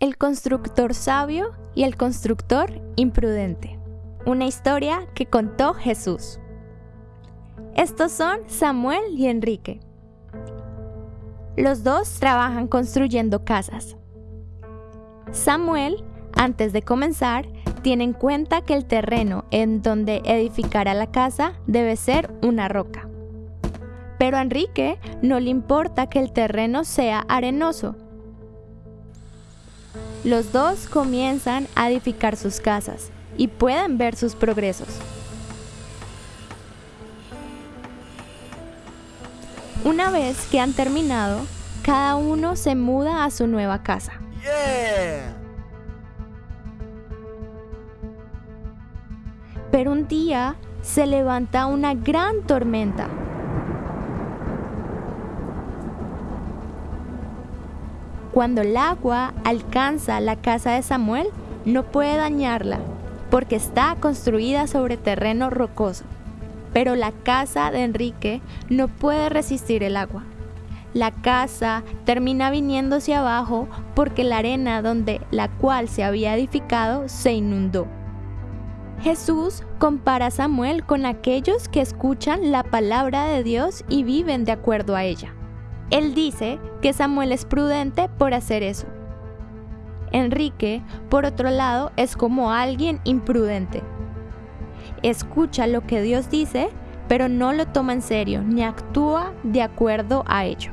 El constructor sabio y el constructor imprudente. Una historia que contó Jesús. Estos son Samuel y Enrique. Los dos trabajan construyendo casas. Samuel, antes de comenzar, tiene en cuenta que el terreno en donde edificará la casa debe ser una roca. Pero a Enrique no le importa que el terreno sea arenoso, los dos comienzan a edificar sus casas y pueden ver sus progresos. Una vez que han terminado, cada uno se muda a su nueva casa. Pero un día se levanta una gran tormenta Cuando el agua alcanza la casa de Samuel, no puede dañarla, porque está construida sobre terreno rocoso. Pero la casa de Enrique no puede resistir el agua. La casa termina viniéndose abajo porque la arena donde la cual se había edificado se inundó. Jesús compara a Samuel con aquellos que escuchan la palabra de Dios y viven de acuerdo a ella. Él dice que Samuel es prudente por hacer eso. Enrique, por otro lado, es como alguien imprudente. Escucha lo que Dios dice, pero no lo toma en serio ni actúa de acuerdo a ello.